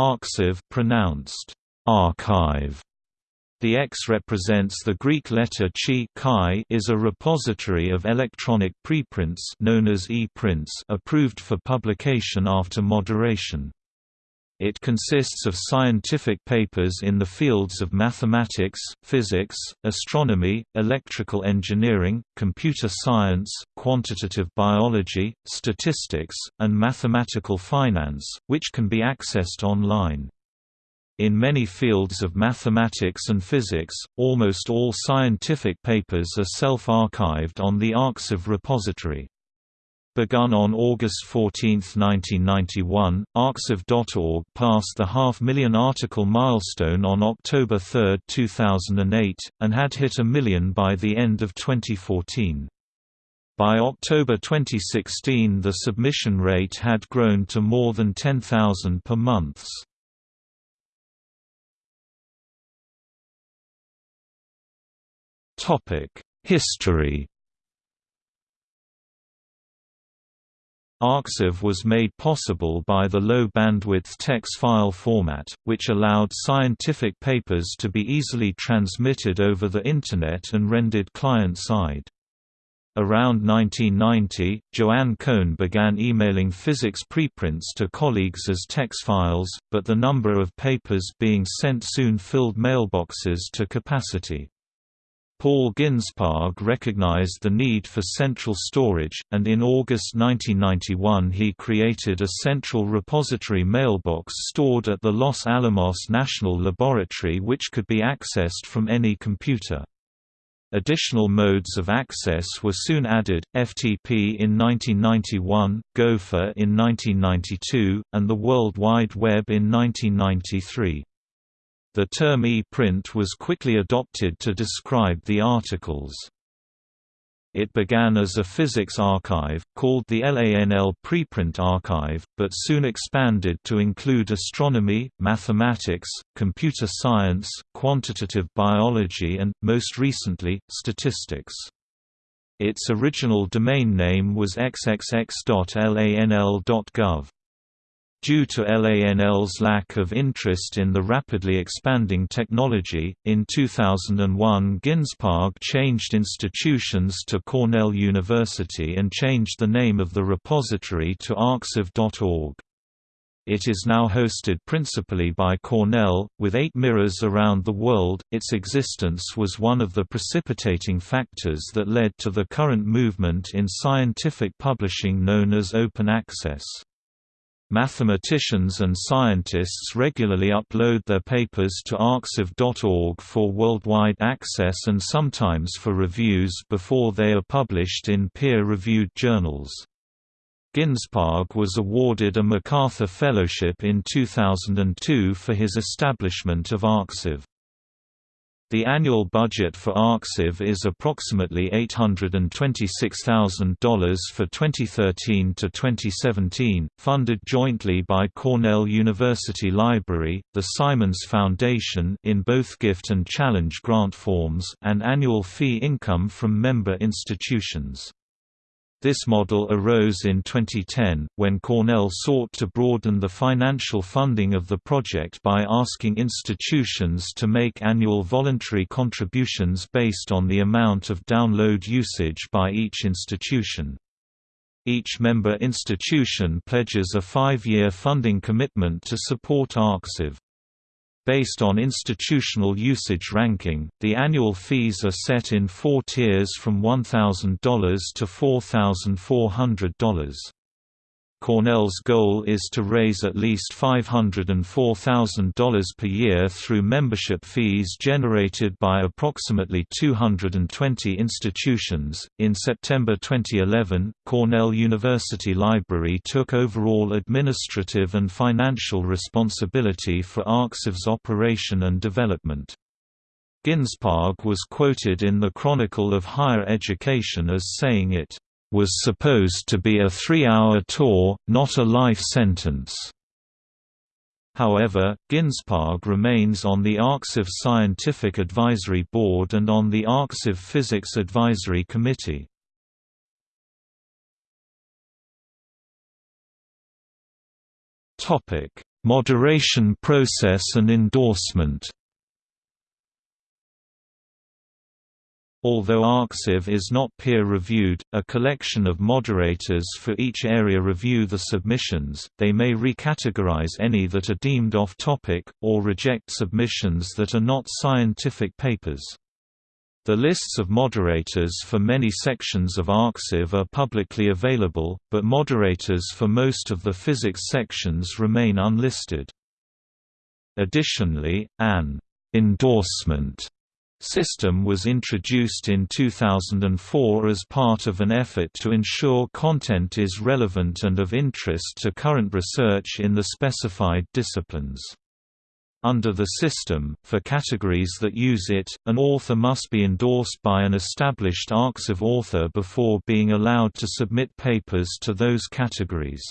arxiv pronounced archive. The X represents the Greek letter chi, chi is a repository of electronic preprints known as e-prints approved for publication after moderation. It consists of scientific papers in the fields of mathematics, physics, astronomy, electrical engineering, computer science, quantitative biology, statistics, and mathematical finance, which can be accessed online. In many fields of mathematics and physics, almost all scientific papers are self-archived on the Arxiv repository. Begun on August 14, 1991, Arxiv.org passed the half-million article milestone on October 3, 2008, and had hit a million by the end of 2014. By October 2016 the submission rate had grown to more than 10,000 per month. History Arxiv was made possible by the low-bandwidth TeX file format, which allowed scientific papers to be easily transmitted over the Internet and rendered client-side. Around 1990, Joanne Cohn began emailing physics preprints to colleagues as TeX files, but the number of papers being sent soon filled mailboxes to capacity. Paul Ginsparg recognized the need for central storage, and in August 1991 he created a central repository mailbox stored at the Los Alamos National Laboratory which could be accessed from any computer. Additional modes of access were soon added, FTP in 1991, Gopher in 1992, and the World Wide Web in 1993. The term e-print was quickly adopted to describe the articles. It began as a physics archive, called the LANL Preprint Archive, but soon expanded to include astronomy, mathematics, computer science, quantitative biology and, most recently, statistics. Its original domain name was xxx.lanl.gov. Due to LANL's lack of interest in the rapidly expanding technology, in 2001 Ginsparg changed institutions to Cornell University and changed the name of the repository to arxiv.org. It is now hosted principally by Cornell, with eight mirrors around the world. Its existence was one of the precipitating factors that led to the current movement in scientific publishing known as open access. Mathematicians and scientists regularly upload their papers to arxiv.org for worldwide access and sometimes for reviews before they are published in peer-reviewed journals. Ginsparg was awarded a MacArthur Fellowship in 2002 for his establishment of Arxiv. The annual budget for Arxiv is approximately $826,000 for 2013 to 2017, funded jointly by Cornell University Library, the Simons Foundation in both gift and challenge grant forms, and annual fee income from member institutions. This model arose in 2010, when Cornell sought to broaden the financial funding of the project by asking institutions to make annual voluntary contributions based on the amount of download usage by each institution. Each member institution pledges a five-year funding commitment to support Arxiv. Based on institutional usage ranking, the annual fees are set in four tiers from $1,000 to $4,400. Cornell's goal is to raise at least $504,000 per year through membership fees generated by approximately 220 institutions. In September 2011, Cornell University Library took overall administrative and financial responsibility for Arxiv's operation and development. Ginsparg was quoted in the Chronicle of Higher Education as saying it was supposed to be a three-hour tour, not a life sentence. However, Ginsparg remains on the Arxiv Scientific Advisory Board and on the Arxiv Physics Advisory Committee. Moderation process and endorsement Although ArXiv is not peer-reviewed, a collection of moderators for each area review the submissions, they may recategorize any that are deemed off-topic, or reject submissions that are not scientific papers. The lists of moderators for many sections of ArXiv are publicly available, but moderators for most of the physics sections remain unlisted. Additionally, an endorsement system was introduced in 2004 as part of an effort to ensure content is relevant and of interest to current research in the specified disciplines. Under the system, for categories that use it, an author must be endorsed by an established ArXiv author before being allowed to submit papers to those categories.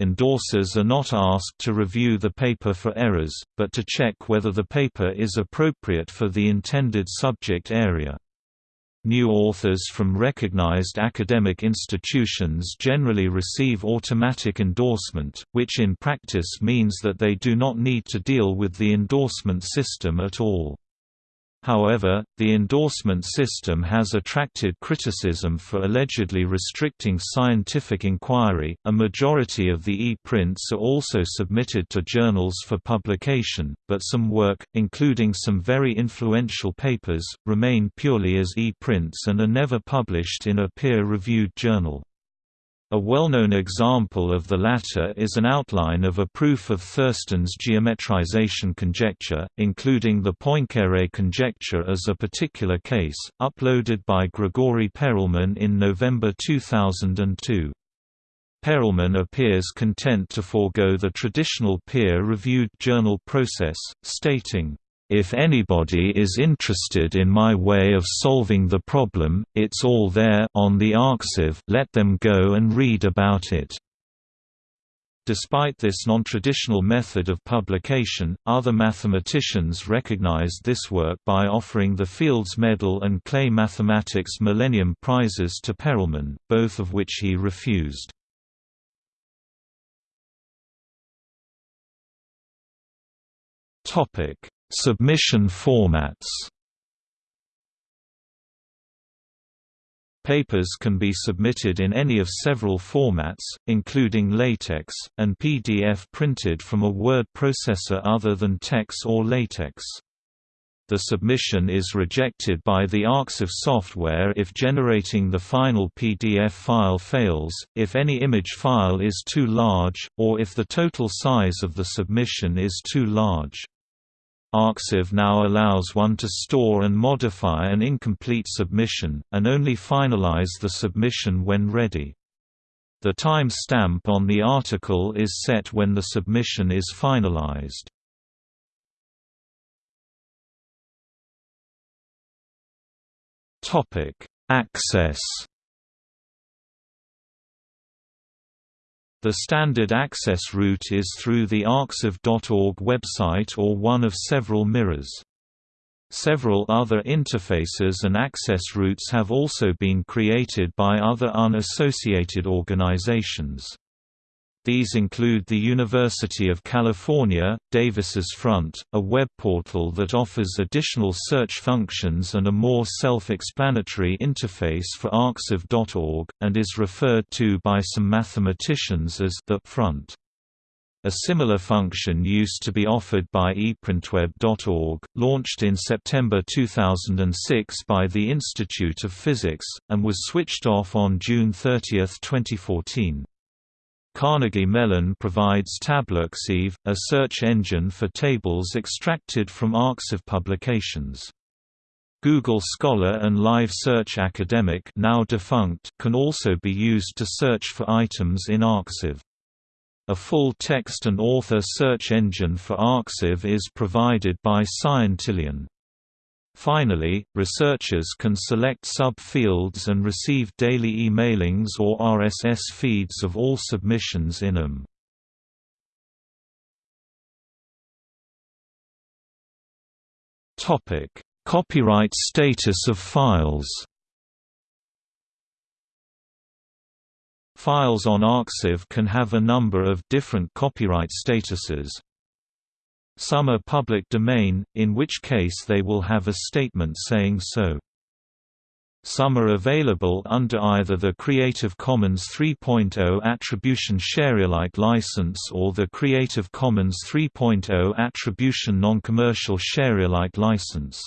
Endorsers are not asked to review the paper for errors, but to check whether the paper is appropriate for the intended subject area. New authors from recognized academic institutions generally receive automatic endorsement, which in practice means that they do not need to deal with the endorsement system at all. However, the endorsement system has attracted criticism for allegedly restricting scientific inquiry. A majority of the e-prints are also submitted to journals for publication, but some work, including some very influential papers, remain purely as e-prints and are never published in a peer-reviewed journal. A well-known example of the latter is an outline of a proof of Thurston's geometrization conjecture, including the Poincare conjecture as a particular case, uploaded by Grigori Perelman in November 2002. Perelman appears content to forego the traditional peer-reviewed journal process, stating, if anybody is interested in my way of solving the problem, it's all there on the ArXiv, let them go and read about it. Despite this non-traditional method of publication, other mathematicians recognized this work by offering the Fields Medal and Clay Mathematics Millennium Prizes to Perelman, both of which he refused. Topic Submission formats Papers can be submitted in any of several formats, including LaTeX, and PDF printed from a word processor other than TeX or LaTeX. The submission is rejected by the ArXiv software if generating the final PDF file fails, if any image file is too large, or if the total size of the submission is too large. ArXiv now allows one to store and modify an incomplete submission, and only finalize the submission when ready. The time stamp on the article is set when the submission is finalized. Access The standard access route is through the arxiv.org website or one of several mirrors. Several other interfaces and access routes have also been created by other unassociated organizations. These include the University of California, Davis's Front, a web portal that offers additional search functions and a more self-explanatory interface for arxiv.org, and is referred to by some mathematicians as the front. A similar function used to be offered by eprintweb.org, launched in September 2006 by the Institute of Physics, and was switched off on June 30, 2014. Carnegie Mellon provides TableArXiv, a search engine for tables extracted from ArXiv publications. Google Scholar and Live Search Academic now defunct can also be used to search for items in ArXiv. A full text and author search engine for ArXiv is provided by Scientillion. Finally, researchers can select sub-fields and receive daily e-mailings or RSS feeds of all submissions in them. Copyright status of files Files on Arxiv can have a number of different copyright statuses. Some are public domain, in which case they will have a statement saying so. Some are available under either the Creative Commons 3.0 Attribution Sharealike license or the Creative Commons 3.0 Attribution Non-Commercial Sharealike license.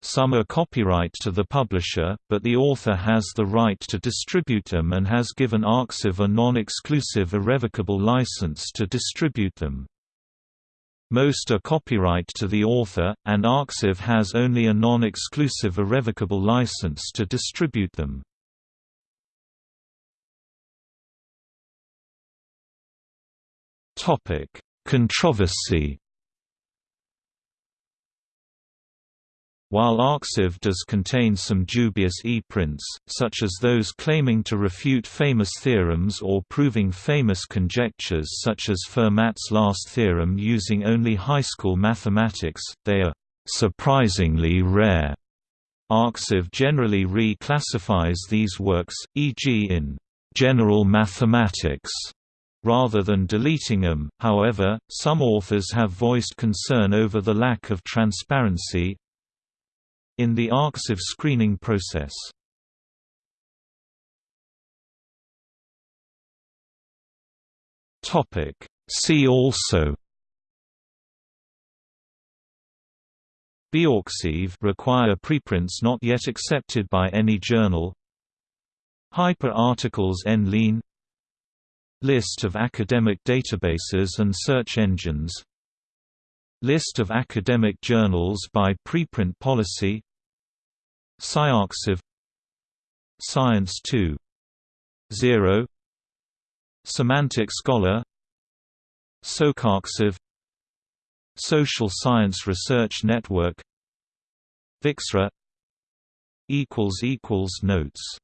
Some are copyright to the publisher, but the author has the right to distribute them and has given Arxiv a non-exclusive irrevocable license to distribute them. Most are copyright to the author, and Arxiv has only a non-exclusive irrevocable license to distribute them. Controversy While Arxiv does contain some dubious e-prints, such as those claiming to refute famous theorems or proving famous conjectures such as Fermat's last theorem using only high school mathematics, they are surprisingly rare. Arxiv generally reclassifies these works, e.g. in general mathematics, rather than deleting them. However, some authors have voiced concern over the lack of transparency, in the Arxiv screening process. See also. bioRxiv require preprints not yet accepted by any journal. Hyperarticles ligne List of academic databases and search engines List of academic journals by preprint policy. SciArxiv Science 2 0 Semantic Scholar. SocArxiv Social Science Research Network. Vixra. Notes